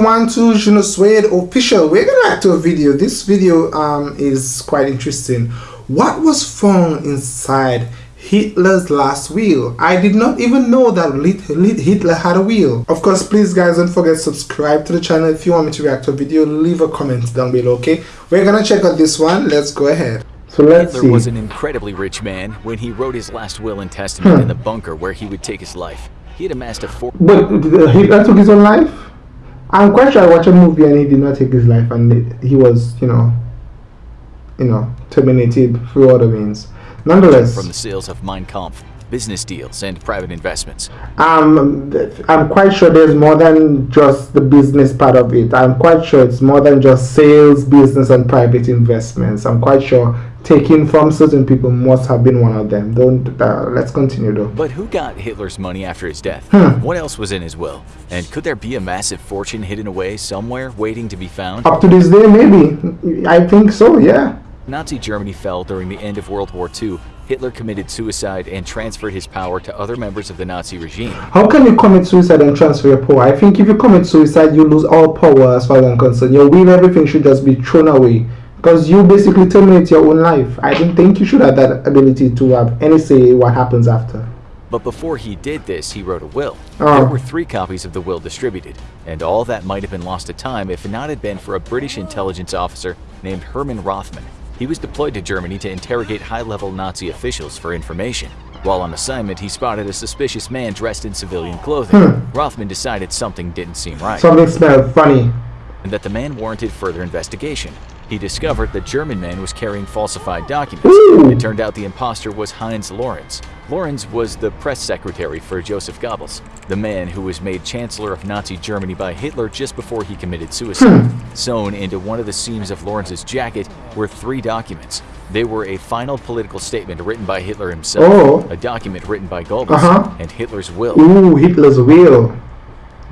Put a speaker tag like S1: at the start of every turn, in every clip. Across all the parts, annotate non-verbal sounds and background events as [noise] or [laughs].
S1: everyone to Suede official. We're gonna react to a video. This video um, is quite interesting. What was found inside Hitler's last will? I did not even know that Hitler had a will. Of course, please guys don't forget to subscribe to the channel. If you want me to react to a video, leave a comment down below, okay? We're gonna check out this one. Let's go ahead.
S2: So let's Hitler see. was an incredibly rich man when he wrote his last will and testament hmm. in the bunker where he would take his life. He had amassed a fort.
S1: But Hitler took his own life? I'm quite sure I watched a movie and he did not take his life and it, he was, you know, you know, terminated through other means. Nonetheless,
S2: from the sales of Mein Kampf, business deals, and private investments.
S1: Um, I'm quite sure there's more than just the business part of it. I'm quite sure it's more than just sales, business, and private investments. I'm quite sure taking from certain people must have been one of them. Don't uh, let's continue though.
S2: But who got Hitler's money after his death? Hmm. What else was in his will? And could there be a massive fortune hidden away somewhere waiting to be found?
S1: Up to this day, maybe. I think so. Yeah.
S2: Nazi Germany fell during the end of World War II. Hitler committed suicide and transferred his power to other members of the Nazi regime.
S1: How can you commit suicide and transfer your power? I think if you commit suicide, you lose all power as far as I'm concerned. Your will, everything should just be thrown away because you basically terminate your own life. I don't think you should have that ability to have any say what happens after.
S2: But before he did this, he wrote a will. Oh. There were three copies of the will distributed, and all that might have been lost to time if it not had been for a British intelligence officer named Herman Rothman. He was deployed to Germany to interrogate high-level Nazi officials for information. While on assignment, he spotted a suspicious man dressed in civilian clothing. Hmm. Rothman decided something didn't seem right.
S1: Something smelled funny.
S2: And that the man warranted further investigation. He discovered the German man was carrying falsified documents. Ooh. It turned out the impostor was Heinz Lorenz. Lorenz was the press secretary for Joseph Goebbels, the man who was made Chancellor of Nazi Germany by Hitler just before he committed suicide. [clears throat] Sewn into one of the seams of Lorenz's jacket were three documents. They were a final political statement written by Hitler himself, oh. a document written by Goebbels, uh -huh. and Hitler's will.
S1: Ooh, Hitler's will.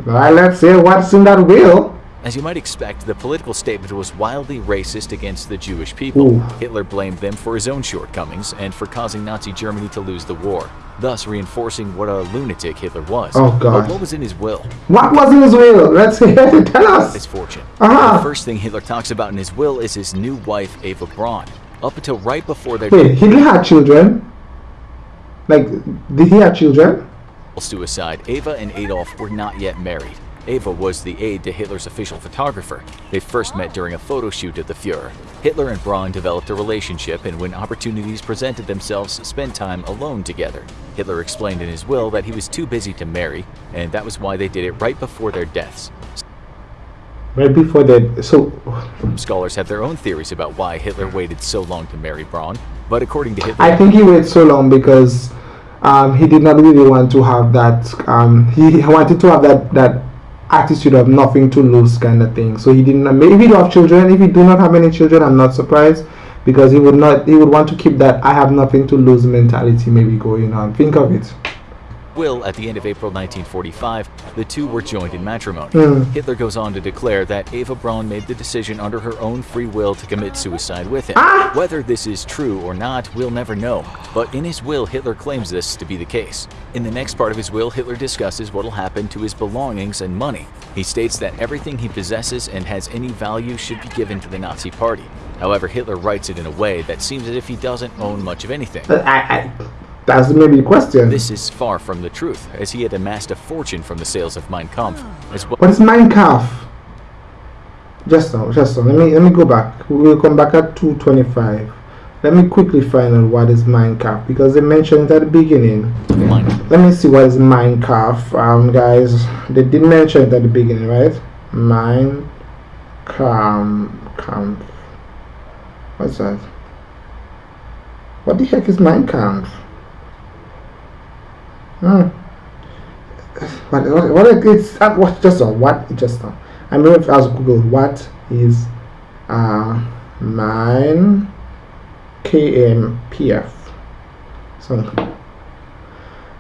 S1: Well, let's see what's in that will.
S2: As you might expect, the political statement was wildly racist against the Jewish people. Ooh. Hitler blamed them for his own shortcomings and for causing Nazi Germany to lose the war, thus reinforcing what a lunatic Hitler was.
S1: Oh, God.
S2: But what was in his will?
S1: What was in his will? Let's hear [laughs] Tell us.
S2: His fortune.
S1: Uh -huh.
S2: The first thing Hitler talks about in his will is his new wife, Eva Braun. Up until right before their...
S1: Wait, Hitler had children? Like, did he have children?
S2: Suicide, Eva and Adolf were not yet married. Eva was the aide to Hitler's official photographer. They first met during a photo shoot of the Fuhrer. Hitler and Braun developed a relationship and when opportunities presented themselves, spent time alone together. Hitler explained in his will that he was too busy to marry, and that was why they did it right before their deaths.
S1: Right before that, so...
S2: Scholars have their own theories about why Hitler waited so long to marry Braun, but according to Hitler...
S1: I think he waited so long because um, he did not really want to have that... Um, he wanted to have that, that attitude of nothing to lose kind of thing. So he didn't. Maybe he do have children. If he do not have any children, I'm not surprised because he would not. He would want to keep that I have nothing to lose mentality maybe going on. Think of it
S2: will, at the end of April 1945, the two were joined in matrimony. Mm. Hitler goes on to declare that Eva Braun made the decision under her own free will to commit suicide with him. Ah! Whether this is true or not, we'll never know, but in his will, Hitler claims this to be the case. In the next part of his will, Hitler discusses what will happen to his belongings and money. He states that everything he possesses and has any value should be given to the Nazi Party. However, Hitler writes it in a way that seems as if he doesn't own much of anything.
S1: I, I, that's maybe the question.
S2: This is far from the truth, as he had amassed a fortune from the sales of Mein Kampf. As well.
S1: What is Mein Kampf? Just now, just now. Let me let me go back. We will come back at 225. Let me quickly find out what is Kampf because they mentioned it at the beginning. Let me see what is Kampf, um, guys. They did mention it at the beginning, right? Kampf. What's that? What the heck is Mein Hmm. What, what, it's uh, what just on what just on. I'm going to ask Google what is uh mine KMPF. So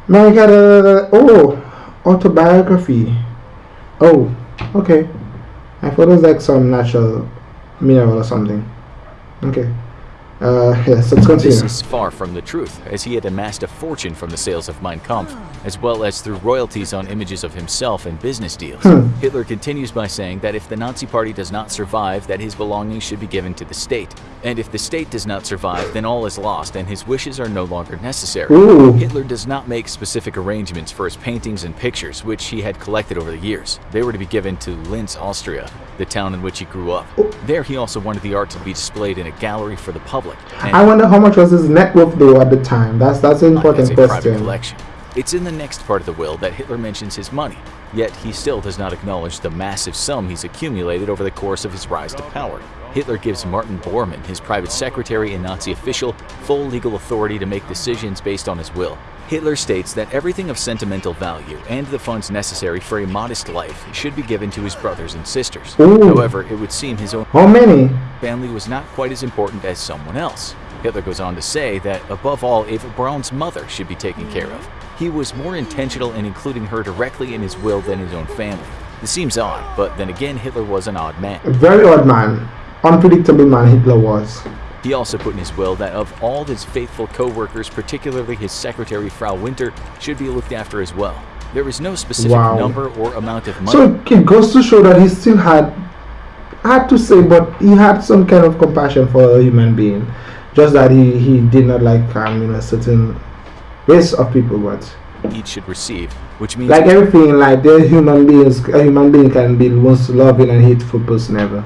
S1: my god uh, oh autobiography. Oh okay. I thought it was like some natural mineral or something. Okay. Uh, yes, let's continue.
S2: This is far from the truth, as he had amassed a fortune from the sales of Mein Kampf, as well as through royalties on images of himself and business deals.
S1: Hmm.
S2: Hitler continues by saying that if the Nazi Party does not survive, that his belongings should be given to the state. And if the state does not survive, then all is lost and his wishes are no longer necessary.
S1: Ooh.
S2: Hitler does not make specific arrangements for his paintings and pictures, which he had collected over the years. They were to be given to Linz, Austria, the town in which he grew up. There he also wanted the art to be displayed in a gallery for the public. And-
S1: I wonder how much was his net worth though at the time. That's that's an
S2: as
S1: important
S2: a
S1: question.
S2: collection. It's in the next part of the will that Hitler mentions his money, yet he still does not acknowledge the massive sum he's accumulated over the course of his rise to power. Hitler gives Martin Bormann, his private secretary and Nazi official, full legal authority to make decisions based on his will. Hitler states that everything of sentimental value and the funds necessary for a modest life should be given to his brothers and sisters.
S1: Ooh.
S2: However, it would seem his own
S1: How many?
S2: family was not quite as important as someone else. Hitler goes on to say that above all, Eva Braun's mother should be taken care of. He was more intentional in including her directly in his will than his own family. This seems odd, but then again, Hitler was an odd man.
S1: A very odd man. Unpredictable man Hitler was.
S2: He also put in his will that of all his faithful co-workers, particularly his secretary Frau Winter, should be looked after as well. There was no specific
S1: Wow.
S2: number or amount of money.
S1: So it goes to show that he still had, hard to say, but he had some kind of compassion for a human being. Just that he, he did not like um, you know certain race of people, but
S2: each should receive, which means
S1: like everything, like they're human beings. A human being can be the most loving and hateful person ever.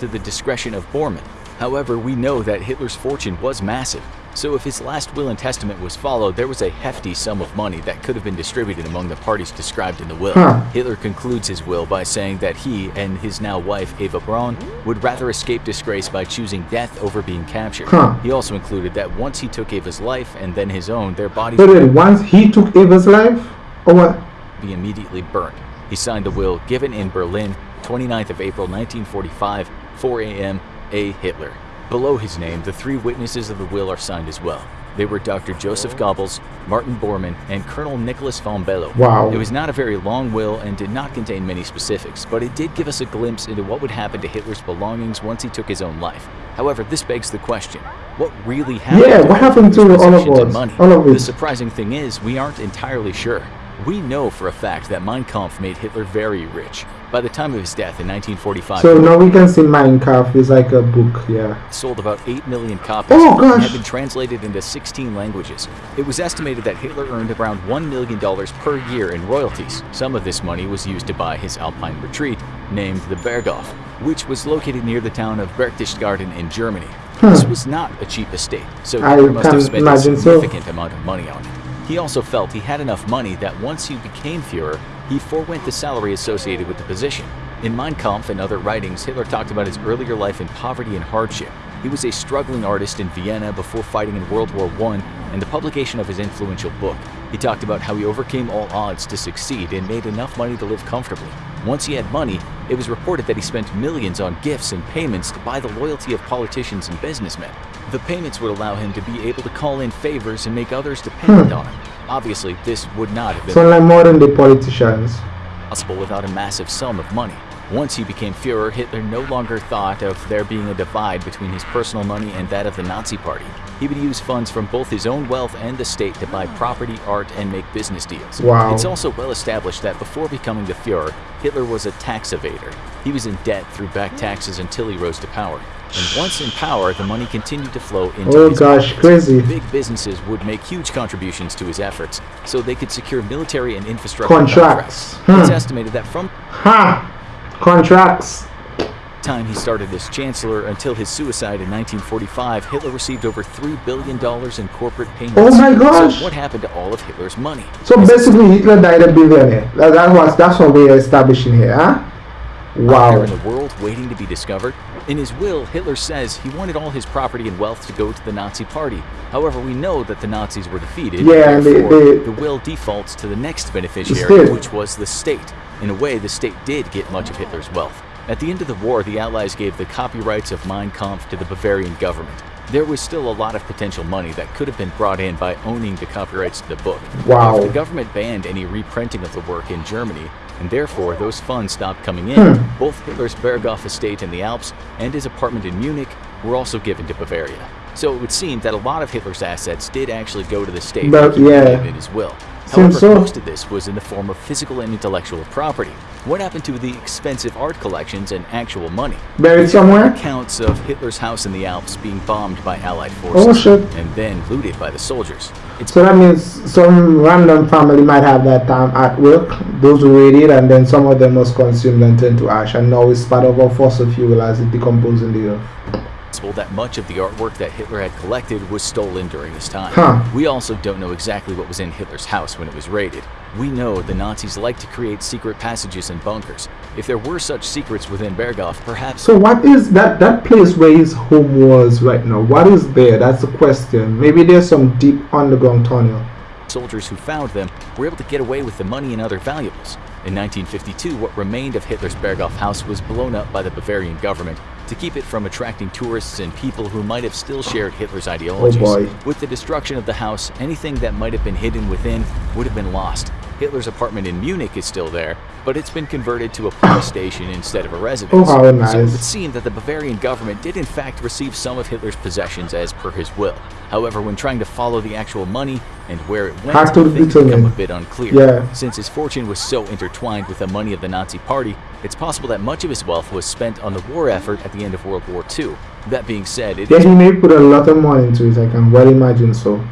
S2: To the discretion of Bormann. However, we know that Hitler's fortune was massive, so if his last will and testament was followed, there was a hefty sum of money that could have been distributed among the parties described in the will.
S1: Huh.
S2: Hitler concludes his will by saying that he and his now wife Eva Braun would rather escape disgrace by choosing death over being captured.
S1: Huh.
S2: He also included that once he took Eva's life and then his own, their bodies
S1: So then, once he took Eva's life, or what?
S2: be immediately burnt. He signed the will given in Berlin, 29th of April 1945, 4 a.m. A. Hitler. Below his name, the three witnesses of the will are signed as well. They were Dr. Joseph Goebbels, Martin Bormann, and Colonel Nicholas von Below.
S1: Wow.
S2: It was not a very long will and did not contain many specifics, but it did give us a glimpse into what would happen to Hitler's belongings once he took his own life. However, this begs the question, what really happened
S1: Yeah,
S2: to
S1: what happened to all of us?
S2: money?
S1: All of
S2: The surprising thing is, we aren't entirely sure. We know for a fact that Mein Kampf made Hitler very rich. By the time of his death in 1945,
S1: So now we can see Mein Kampf is like a book, yeah.
S2: sold about 8 million copies
S1: Oh,
S2: and had been translated into 16 languages. It was estimated that Hitler earned around $1 million per year in royalties. Some of this money was used to buy his alpine retreat, named the Berghof, which was located near the town of Berchtesgaden in Germany. This hmm. was not a cheap estate, so
S1: I
S2: Hitler must have spent a
S1: imagine so.
S2: significant amount of money on it. He also felt he had enough money that once he became Fuhrer, he forewent the salary associated with the position. In Mein Kampf and other writings, Hitler talked about his earlier life in poverty and hardship. He was a struggling artist in Vienna before fighting in World War I and the publication of his influential book. He talked about how he overcame all odds to succeed and made enough money to live comfortably. Once he had money, it was reported that he spent millions on gifts and payments to buy the loyalty of politicians and businessmen. The payments would allow him to be able to call in favors and make others dependent hmm. on him. Obviously, this would not have been
S1: So like modern day politicians.
S2: possible without a massive sum of money. Once he became Fuhrer, Hitler no longer thought of there being a divide between his personal money and that of the Nazi Party. He would use funds from both his own wealth and the state to buy property, art, and make business deals.
S1: Wow.
S2: It's also well established that before becoming the Fuhrer, Hitler was a tax evader. He was in debt through back taxes until he rose to power. And once in power, the money continued to flow into
S1: Oh
S2: his
S1: gosh,
S2: pockets.
S1: crazy.
S2: Big businesses would make huge contributions to his efforts, so they could secure military and infrastructure
S1: Contracts.
S2: contracts. It's
S1: Hmm.
S2: estimated that from
S1: Ha! Contracts.
S2: Time he started as chancellor until his suicide in 1945, Hitler received over $3 billion in corporate payments.
S1: Oh my gosh.
S2: So what happened to all of Hitler's money?
S1: So basically Hitler died a billionaire. That, that was that's what we're establishing here, huh? Wow.
S2: in the world waiting to be discovered? In his will, Hitler says he wanted all his property and wealth to go to the Nazi Party. However, we know that the Nazis were defeated.
S1: Yeah, and they- they-
S2: the will defaults to the next beneficiary, which was the state. In a way, the state did get much of Hitler's wealth. At the end of the war, the Allies gave the copyrights of Mein Kampf to the Bavarian government. There was still a lot of potential money that could have been brought in by owning the copyrights to the book.
S1: Wow.
S2: If the government banned any reprinting of the work in Germany, and therefore those funds stopped coming in,
S1: Hmm.
S2: both Hitler's Berghof estate in the Alps and his apartment in Munich were also given to Bavaria. So it would seem that a lot of Hitler's assets did actually go to the state
S1: but, yeah.
S2: in his will. However,
S1: so.
S2: most of this was in the form of physical and intellectual property. What happened to the expensive art collections and actual money?
S1: Buried somewhere?
S2: Accounts of Hitler's house in the Alps being bombed by Allied forces
S1: Oh shit.
S2: and then looted by the soldiers. It's
S1: So that means some random family might have that time at work. Those who read it, and then some of them was consumed and turned to ash, and now it's part of our fossil fuel as it decomposes in the earth.
S2: Possible that much of the artwork that Hitler had collected was stolen during this time.
S1: Huh.
S2: We also don't know exactly what was in Hitler's house when it was raided. We know the Nazis like to create secret passages and bunkers. If there were such secrets within Berghof, perhaps
S1: So what is that that place where his home was right now? What is there? That's the question. Maybe there's some deep underground tunnel.
S2: soldiers who found them were able to get away with the money and other valuables. In 1952, what remained of Hitler's Berghof house was blown up by the Bavarian government to keep it from attracting tourists and people who might have still shared Hitler's oh, ideologies.
S1: boy.
S2: With the destruction of the house, anything that might have been hidden within would have been lost. Hitler's apartment in Munich is still there, but it's been converted to a police station instead of a residence.
S1: Oh, how
S2: So it
S1: nice.
S2: would seem that the Bavarian government did in fact receive some of Hitler's possessions as per his will. However, when trying to follow the actual money and where it went, things become a bit unclear.
S1: Yeah.
S2: Since his fortune was so intertwined with the money of the Nazi Party, it's possible that much of his wealth was spent on the war effort at the end of World War II. That being said, it
S1: Yeah,
S2: is
S1: he may put a lot of money into it. I can well imagine so,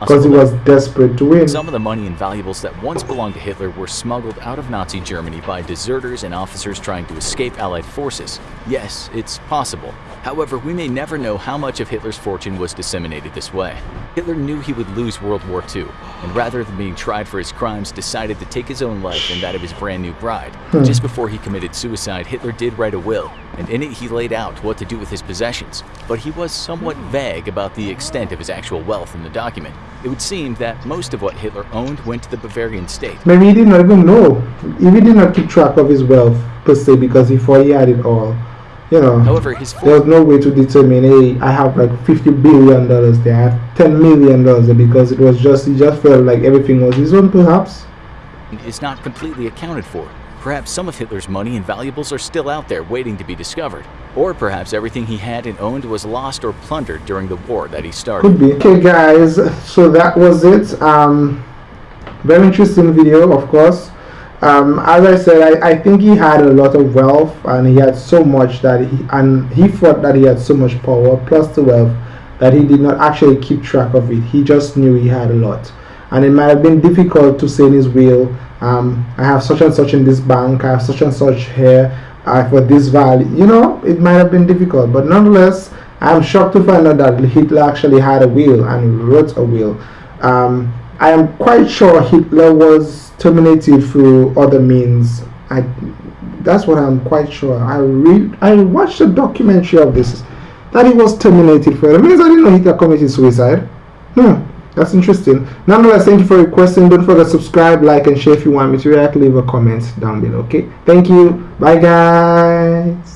S1: because he was desperate to win.
S2: some of the money and valuables that once belonged to Hitler were smuggled out of Nazi Germany by deserters and officers trying to escape Allied forces. Yes, it's possible. However, we may never know how much of Hitler's fortune was disseminated this way. Hitler knew he would lose World War II, and rather than being tried for his crimes, decided to take his own life and that of his brand new bride. Hmm. Just before he committed suicide, Hitler did write a will, and in it he laid out what to do with his possessions. But he was somewhat hmm. vague about the extent of his actual wealth in the document. It would seem that most of what Hitler owned went to the Bavarian state.
S1: Maybe he did not even know. He did not keep track of his wealth per se because he thought he had it all. You know,
S2: However, his
S1: there was no way to determine. Hey, I have like fifty billion dollars there. I have ten million dollars there because it was just he just felt like everything was his own, perhaps.
S2: It's not completely accounted for. Perhaps some of Hitler's money and valuables are still out there waiting to be discovered. Or perhaps everything he had and owned was lost or plundered during the war that he started.
S1: Could be. Okay, guys. So that was it. Um, very interesting video, of course. Um, as I said, I, I think he had a lot of wealth, and he had so much that he and he thought that he had so much power plus the wealth that he did not actually keep track of it. He just knew he had a lot, and it might have been difficult to say in his will, um, "I have such and such in this bank. I have such and such here uh, for this value." You know, it might have been difficult, but nonetheless, I'm shocked to find out that Hitler actually had a will and wrote a will. Um, I am quite sure Hitler was terminated through other means. I, that's what I'm quite sure. I read, I watched a documentary of this that he was terminated for. It means I didn't know Hitler committed suicide. Hmm, that's interesting. Nonetheless, thank you for requesting. Don't forget to subscribe, like, and share if you want me to react. Leave a comment down below. Okay, thank you. Bye, guys.